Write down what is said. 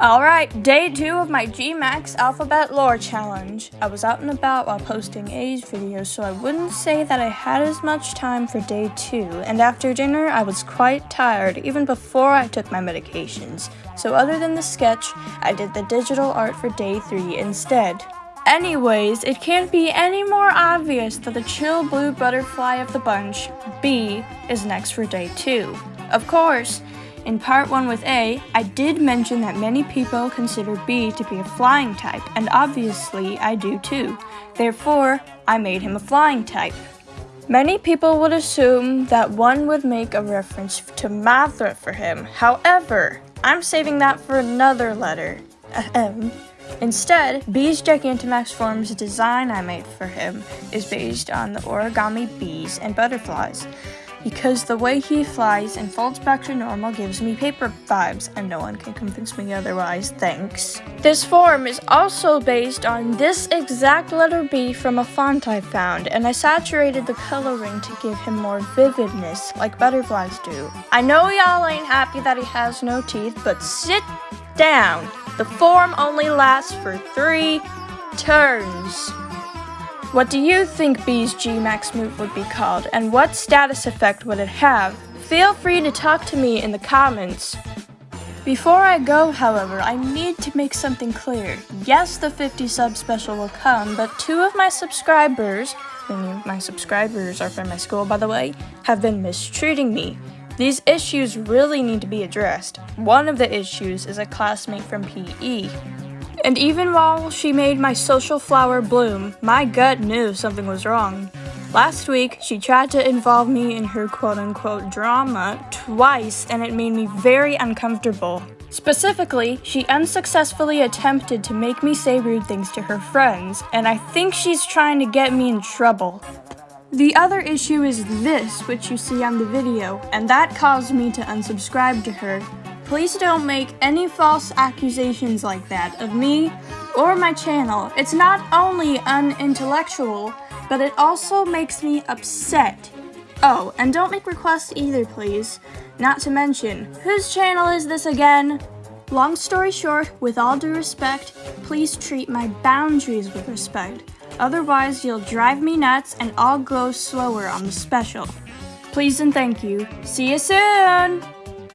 Alright, day two of my GMAX Alphabet Lore Challenge. I was out and about while posting A's videos, so I wouldn't say that I had as much time for day two, and after dinner I was quite tired, even before I took my medications. So other than the sketch, I did the digital art for day three instead. Anyways, it can't be any more obvious that the chill blue butterfly of the bunch, B, is next for day two. Of course, in part 1 with A, I did mention that many people consider B to be a flying type, and obviously I do too. Therefore, I made him a flying type. Many people would assume that one would make a reference to Mothra for him. However, I'm saving that for another letter. Ahem. Instead, B's Gigantamax form's design I made for him is based on the origami bees and butterflies because the way he flies and folds back to normal gives me paper vibes, and no one can convince me otherwise, thanks. This form is also based on this exact letter B from a font I found, and I saturated the coloring to give him more vividness, like butterflies do. I know y'all ain't happy that he has no teeth, but sit down. The form only lasts for three turns. What do you think B's G-Max move would be called, and what status effect would it have? Feel free to talk to me in the comments. Before I go, however, I need to make something clear. Yes, the 50 sub special will come, but two of my subscribers, my subscribers are from my school by the way, have been mistreating me. These issues really need to be addressed. One of the issues is a classmate from PE. And even while she made my social flower bloom, my gut knew something was wrong. Last week, she tried to involve me in her quote unquote drama twice, and it made me very uncomfortable. Specifically, she unsuccessfully attempted to make me say rude things to her friends, and I think she's trying to get me in trouble. The other issue is this, which you see on the video, and that caused me to unsubscribe to her. Please don't make any false accusations like that of me or my channel. It's not only unintellectual, but it also makes me upset. Oh, and don't make requests either, please. Not to mention, whose channel is this again? Long story short, with all due respect, please treat my boundaries with respect. Otherwise, you'll drive me nuts and I'll go slower on the special. Please and thank you. See you soon!